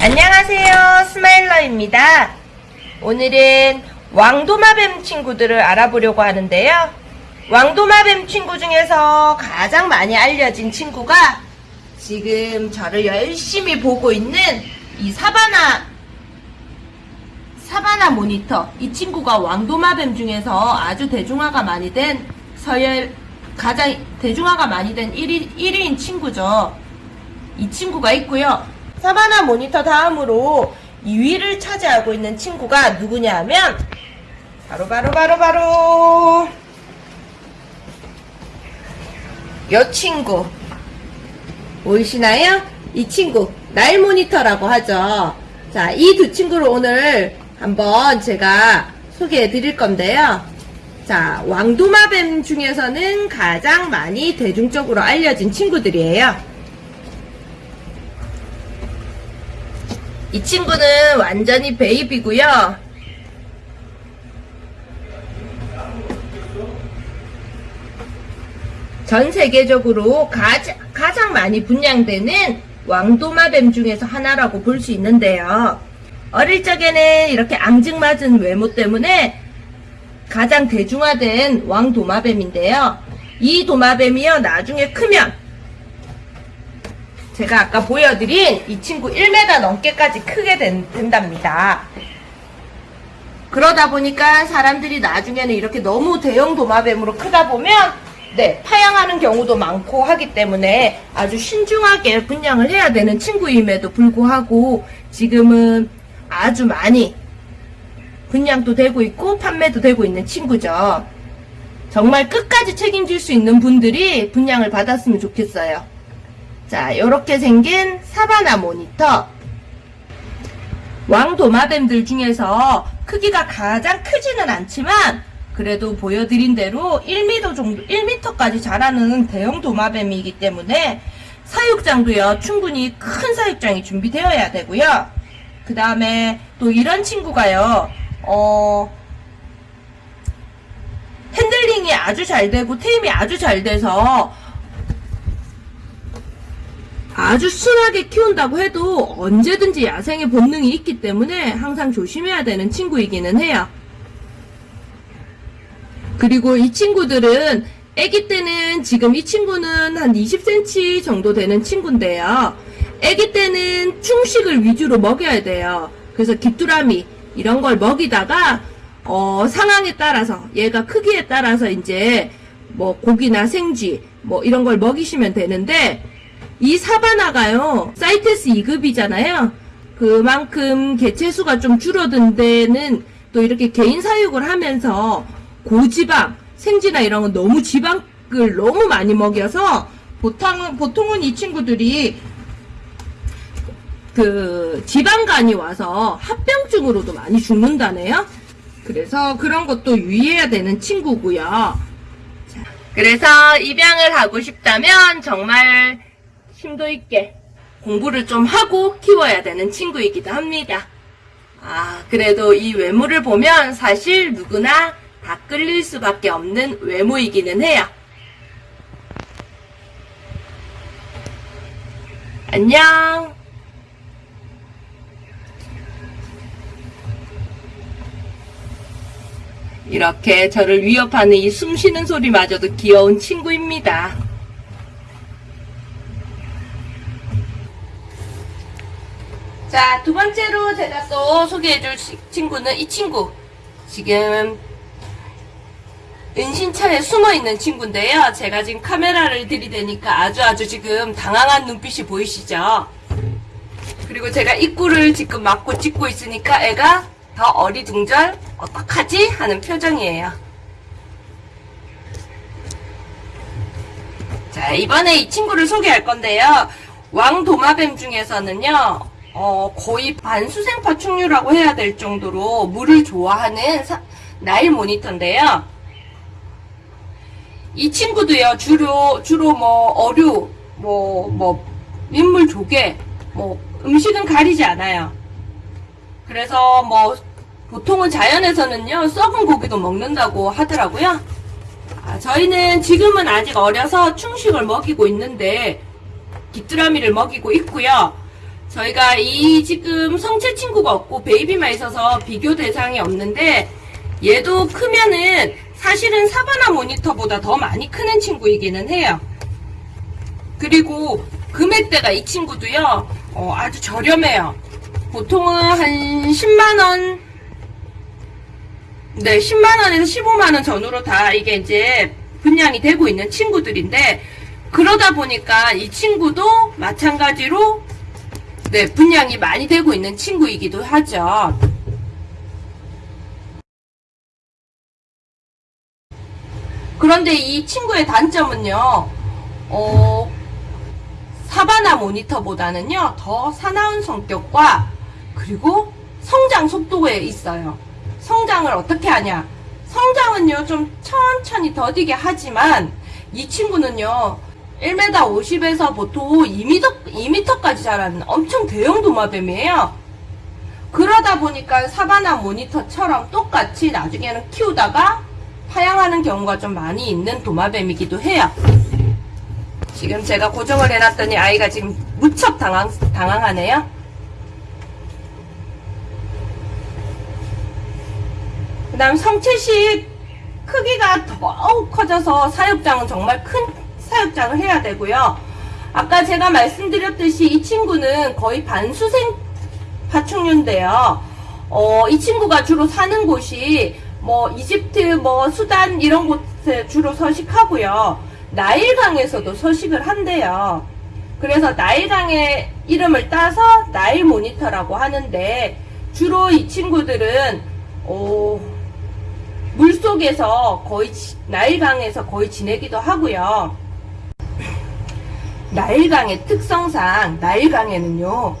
안녕하세요. 스마일러입니다. 오늘은 왕도마뱀 친구들을 알아보려고 하는데요. 왕도마뱀 친구 중에서 가장 많이 알려진 친구가 지금 저를 열심히 보고 있는 이 사바나 사바나 모니터. 이 친구가 왕도마뱀 중에서 아주 대중화가 많이 된 서열 가장 대중화가 많이 된 1위, 1위인 친구죠. 이 친구가 있고요. 사바나 모니터 다음으로 2위를 차지하고 있는 친구가 누구냐 하면 바로 바로 바로 바로 요 친구 보이시나요? 이 친구 나일 모니터라고 하죠. 자, 이 두 친구를 오늘 한번 제가 소개해 드릴 건데요. 자, 왕도마뱀 중에서는 가장 많이 대중적으로 알려진 친구들이에요. 이 친구는 완전히 베이비고요. 전 세계적으로 가장, 가장 많이 분양되는 왕도마뱀 중에서 하나라고 볼 수 있는데요. 어릴 적에는 이렇게 앙증맞은 외모 때문에 가장 대중화된 왕도마뱀인데요. 이 도마뱀이요, 나중에 크면 제가 아까 보여드린 이 친구 1m 넘게까지 크게 된, 된답니다. 그러다 보니까 사람들이 나중에는 이렇게 너무 대형 도마뱀으로 크다 보면 네, 파양하는 경우도 많고 하기 때문에 아주 신중하게 분양을 해야 되는 친구임에도 불구하고 지금은 아주 많이 분양도 되고 있고 판매도 되고 있는 친구죠. 정말 끝까지 책임질 수 있는 분들이 분양을 받았으면 좋겠어요. 자, 이렇게 생긴 savannah monitor. 왕도마뱀들 중에서 크기가 가장 크지는 않지만 그래도 보여드린 대로 1m 정도, 1m까지 자라는 대형 도마뱀이기 때문에 사육장도요, 충분히 큰 사육장이 준비되어야 되고요. 그 다음에 또 이런 친구가요, 어, 핸들링이 아주 잘 되고 tame이 아주 잘 돼서 아주 순하게 키운다고 해도 언제든지 야생의 본능이 있기 때문에 항상 조심해야 되는 친구이기는 해요. 그리고 이 친구들은 아기 때는 지금 이 친구는 한 20cm 정도 되는 친구인데요. 아기 때는 충식을 위주로 먹여야 돼요. 그래서 귀뚜라미 이런 걸 먹이다가 어, 상황에 따라서 얘가 크기에 따라서 이제 뭐 고기나 생쥐 뭐 이런 걸 먹이시면 되는데 이 사바나가요. 사이테스 2급이잖아요. 그만큼 개체수가 좀 줄어든 데는 또 이렇게 개인 사육을 하면서 고지방 생쥐나 이런 건 너무 지방을 너무 많이 먹여서 보통은, 보통은 이 친구들이 그 지방간이 와서 합병증으로도 많이 죽는다네요. 그래서 그런 것도 유의해야 되는 친구고요. 자, 그래서 입양을 하고 싶다면 정말 심도 있게 공부를 좀 하고 키워야 되는 친구이기도 합니다. 아, 그래도 이 외모를 보면 사실 누구나 다 끌릴 수밖에 없는 외모이기는 해요. 안녕. 이렇게 저를 위협하는 이 숨쉬는 소리마저도 귀여운 친구입니다. 자, 두 번째로 제가 또 소개해줄 친구는 이 친구. 지금 은신처에 숨어있는 친구인데요. 제가 지금 카메라를 들이대니까 아주 아주 지금 당황한 눈빛이 보이시죠? 그리고 제가 입구를 지금 막고 찍고 있으니까 애가 더 어리둥절 어떡하지? 하는 표정이에요. 자, 이번에 이 친구를 소개할 건데요. 왕도마뱀 중에서는요. 어, 거의 반수생 파충류라고 해야 될 정도로 물을 좋아하는 사, 나일 모니터인데요. 이 친구도요, 주로, 주로 뭐, 어류, 뭐, 뭐, 민물 조개, 뭐, 음식은 가리지 않아요. 그래서 뭐, 보통은 자연에서는요, 썩은 고기도 먹는다고 하더라고요. 아, 저희는 지금은 아직 어려서 충식을 먹이고 있는데, 귀뚜라미를 먹이고 있고요. 저희가 이 지금 성체 친구가 없고 베이비만 있어서 비교 대상이 없는데 얘도 크면은 사실은 사바나 모니터보다 더 많이 크는 친구이기는 해요. 그리고 금액대가 이 친구도요, 어, 아주 저렴해요. 보통은 한 10만원, 네, 10만원에서 15만원 전후로 다 이게 이제 분양이 되고 있는 친구들인데, 그러다 보니까 이 친구도 마찬가지로, 네, 분양이 많이 되고 있는 친구이기도 하죠. 그런데 이 친구의 단점은요, 어, 사바나 모니터보다는요, 더 사나운 성격과 그리고 성장 속도에 있어요. 성장을 어떻게 하냐? 성장은요, 좀 천천히 더디게 하지만 이 친구는요, 1m 50에서 보통 2m, 2m까지 자라는 엄청 대형 도마뱀이에요. 그러다 보니까 사바나 모니터처럼 똑같이 나중에는 키우다가 파양하는 경우가 좀 많이 있는 도마뱀이기도 해요. 지금 제가 고정을 해놨더니 아이가 지금 무척 당황, 당황하네요. 그 다음 성체식 크기가 더욱 커져서 사육장은 정말 큰 사육장을 해야 되고요. 아까 제가 말씀드렸듯이 이 친구는 거의 반수생 파충류인데요. 어, 이 친구가 주로 사는 곳이 뭐 이집트, 뭐 수단 이런 곳에 주로 서식하고요. 나일강에서도 서식을 한대요. 그래서 나일강의 이름을 따서 나일 모니터라고 하는데 주로 이 친구들은 어, 물 속에서 거의 지- 나일강에서 거의 지내기도 하고요. 나일강의 특성상 나일강에는요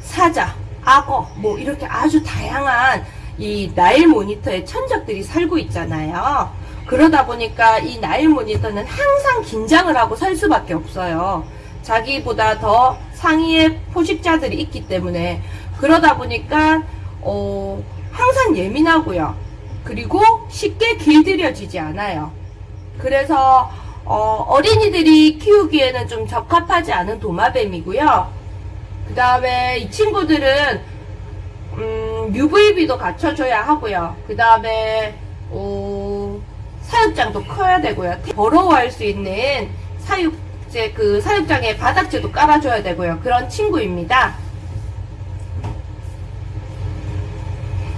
사자, 악어 뭐 이렇게 아주 다양한 이 나일 모니터의 천적들이 살고 있잖아요. 그러다 보니까 이 나일 모니터는 항상 긴장을 하고 살 수밖에 없어요. 자기보다 더 상위의 포식자들이 있기 때문에 그러다 보니까 어, 항상 예민하고요. 그리고 쉽게 길들여지지 않아요. 그래서 어, 린이들이 키우기에는 좀 적합하지 않은 도마뱀이고요. 그 다음에 이 친구들은 음, UVB도 갖춰줘야 하고요. 그 다음에 어, 사육장도 커야 되고요. 더러워할 수 있는 사육제 그 사육장에 바닥재도 깔아줘야 되고요. 그런 친구입니다.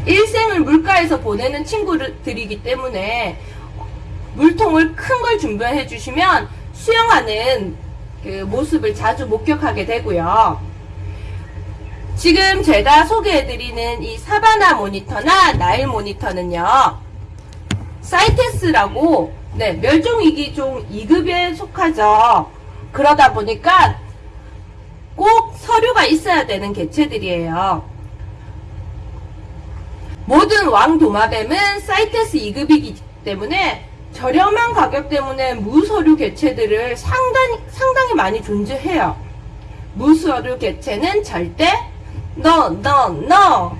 일생을 물가에서 보내는 친구들이기 때문에 물통을 큰 걸 준비해 주시면 수영하는 그 모습을 자주 목격하게 되고요. 지금 제가 소개해드리는 이 사바나 모니터나 나일 모니터는요, 사이테스라고, 네, 멸종위기종 2급에 속하죠. 그러다 보니까 꼭 서류가 있어야 되는 개체들이에요. 모든 왕 도마뱀은 사이테스 2급이기 때문에 저렴한 가격 때문에 무서류 개체들을 상당히, 상당히 많이 존재해요. 무서류 개체는 절대 no, no, no.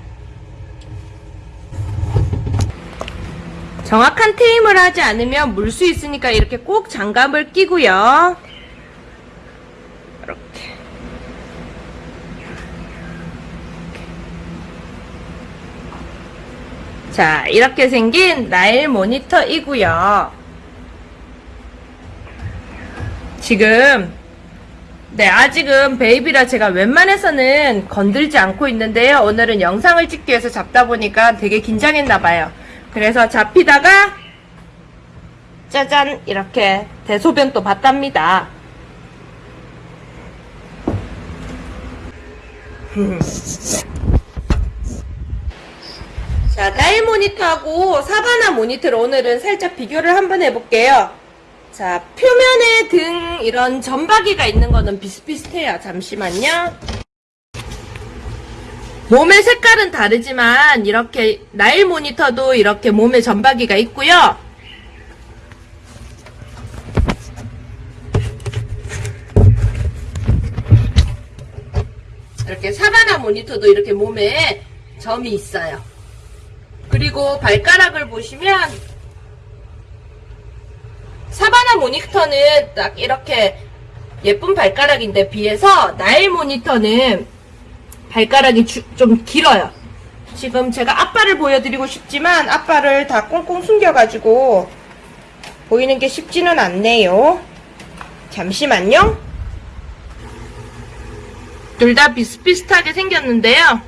정확한 테임을 하지 않으면 물 수 있으니까 이렇게 꼭 장갑을 끼고요. 이렇게. 자, 이렇게 생긴 나일 모니터이고요. 지금 네, 아직은 베이비라 제가 웬만해서는 건들지 않고 있는데요. 오늘은 영상을 찍기 위해서 잡다 보니까 되게 긴장했나봐요. 그래서 잡히다가 짜잔 이렇게 대소변 또 봤답니다. 자, 나일 모니터하고 사바나 모니터를 오늘은 살짝 비교를 한번 해볼게요. 자, 표면에 등 이런 점박이가 있는 거는 비슷비슷해요. 잠시만요. 몸의 색깔은 다르지만 이렇게 나일 모니터도 이렇게 몸에 점박이가 있고요. 이렇게 사바나 모니터도 이렇게 몸에 점이 있어요. 그리고 발가락을 보시면 사바나 모니터는 딱 이렇게 예쁜 발가락인데 비해서 나일 모니터는 발가락이 주- 좀 길어요. 지금 제가 앞발을 보여드리고 싶지만 앞발을 다 꽁꽁 숨겨가지고 보이는 게 쉽지는 않네요. 잠시만요. 둘 다 비슷비슷하게 생겼는데요.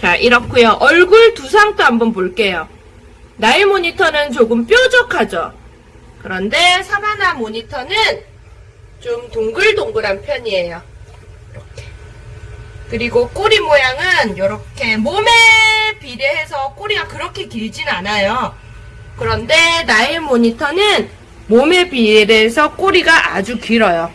자, 이렇고요. 얼굴 두상도 한번 볼게요. 나일 모니터는 조금 뾰족하죠. 그런데 사바나 모니터는 좀 동글동글한 편이에요. 그리고 꼬리 모양은 이렇게 몸에 비례해서 꼬리가 그렇게 길진 않아요. 그런데 나일 모니터는 몸에 비례해서 꼬리가 아주 길어요.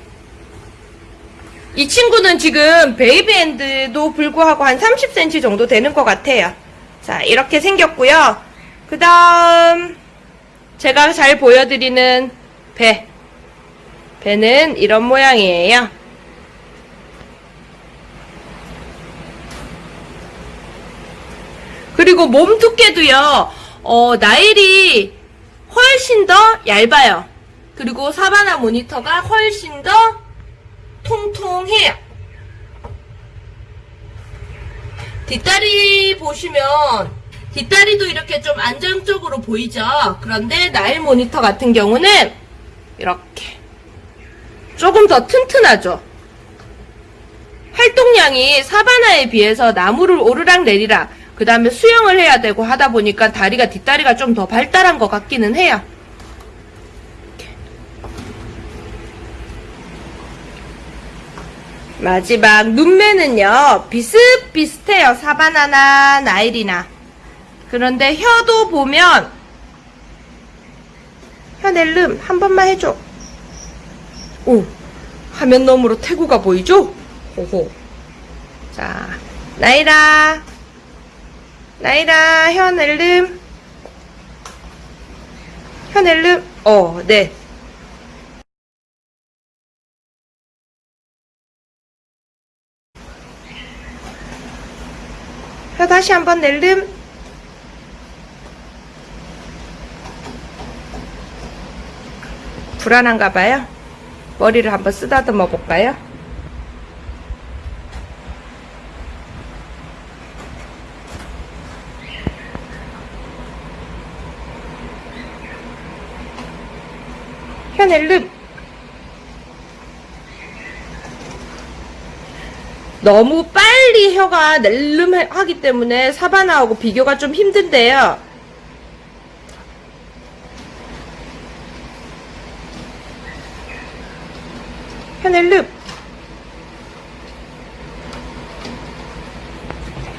이 친구는 지금 베이비핸드도 불구하고 한 30cm 정도 되는 것 같아요. 자, 이렇게 생겼고요. 그 다음, 제가 잘 보여드리는 배. 배는 이런 모양이에요. 그리고 몸 두께도요, 어, 나일이 훨씬 더 얇아요. 그리고 사바나 모니터가 훨씬 더 통통해요. 뒷다리 보시면 뒷다리도 이렇게 좀 안정적으로 보이죠. 그런데 나일 모니터 같은 경우는 이렇게 조금 더 튼튼하죠. 활동량이 사바나에 비해서 나무를 오르락 내리락 그 다음에 수영을 해야 되고 하다 보니까 다리가 뒷다리가 좀 더 발달한 것 같기는 해요. 마지막 눈매는요 비슷비슷해요. 사바나나 나일이나. 그런데 혀도 보면 혀낼름 한 번만 해줘. 오 화면 너머로 태구가 보이죠? 호호. 자 나이라 나이라 혀낼름. 혀낼름. 어네 혀 다시 한번 낼름. 불안한가 봐요. 머리를 한번 쓰다듬어 볼까요? 혀 낼름. 너무 빨리 혀가 낼름하기 때문에 사바나하고 비교가 좀 힘든데요. 혀낼름.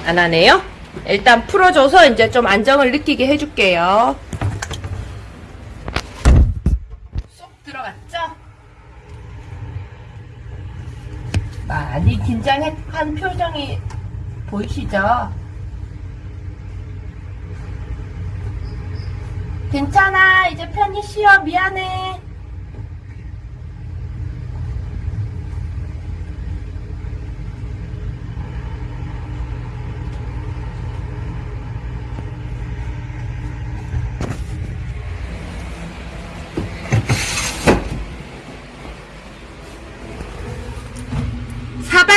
안 하네요. 일단 풀어줘서 이제 좀 안정을 느끼게 해줄게요. 많이 긴장한 표정이 보이시죠? 괜찮아. 이제 편히 쉬어. 미안해.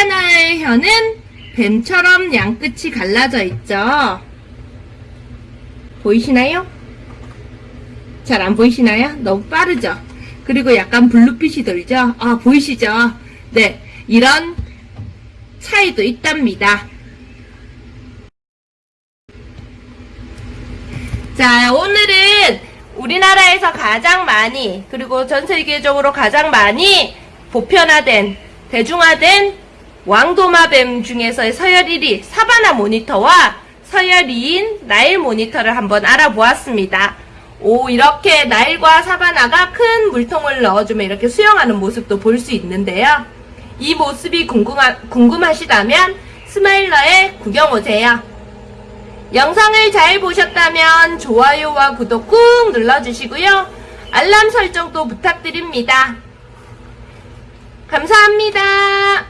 사바나의 혀는 뱀처럼 양끝이 갈라져 있죠. 보이시나요? 잘 안 보이시나요? 너무 빠르죠? 그리고 약간 블루빛이 돌죠? 아, 보이시죠? 네, 이런 차이도 있답니다. 자, 오늘은 우리나라에서 가장 많이, 그리고 전 세계적으로 가장 많이 보편화된, 대중화된 왕도마뱀 중에서의 서열 1위 사바나 모니터와 서열 2인 나일 모니터를 한번 알아보았습니다. 오, 이렇게 나일과 사바나가 큰 물통을 넣어주면 이렇게 수영하는 모습도 볼 수 있는데요. 이 모습이 궁금하, 궁금하시다면 스마일러에 구경 오세요. 영상을 잘 보셨다면 좋아요와 구독 꾹 눌러주시고요. 알람 설정도 부탁드립니다. 감사합니다.